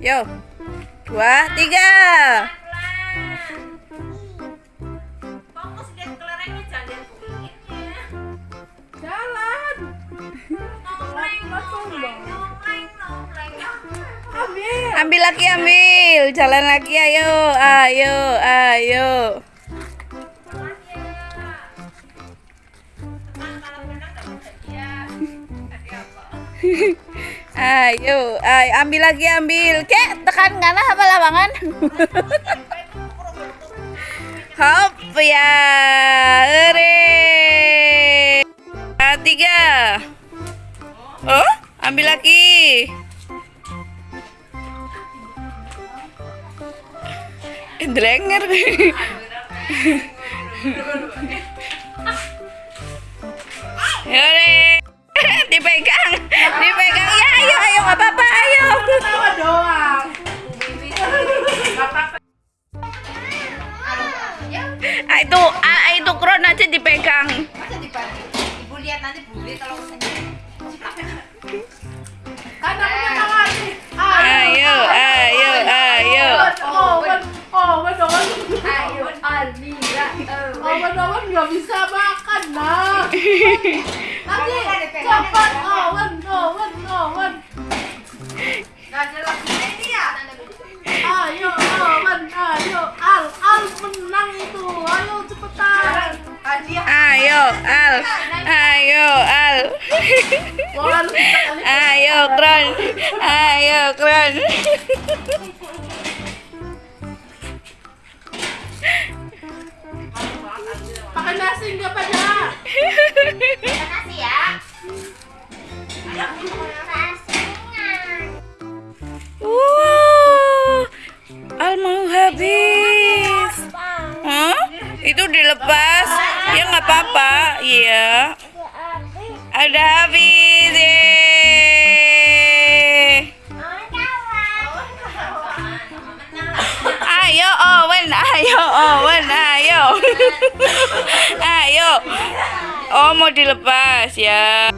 Yo. Dua, tiga. Jalan. Ambil. Ambil lagi, ambil. Jalan lagi, ayo. Ayo, ayo. Teman Ayo, ayo. Ambil lagi, ambil. Kek, tekan kanan apa lawangan? Hop, ya. Ere. Ah, tiga. Oh, ambil lagi. Delenger. Yore. dipegang, dipegang. Itu, ah, itu kron aja dipegang. Masa? Ibu lihat nanti bule kalau Kan aku. Ayo, ayo, ayo. Oh, Owen, Owen, Owen. ayo Almira. Owen, Owen nggak bisa makan nah. Nanti cepat Owen, Owen, Owen. Gak ada lagi ini ya. Ayo, Owen, ayo. Al, Al menang itu. Ayo cepetan. Hadiah. Ayo, Al. Ayo, Al. Ayo, kron. Ayo, kron. Pakai nasi nggak banyak. Makasih ya. Wow. Al mau habis. Hah? Itu dilepas. Ya nggak apa-apa. Iya. Ada habis. Yeay. Ayo Owen, ayo Owen, ayo. ayo. Oh mau dilepas ya.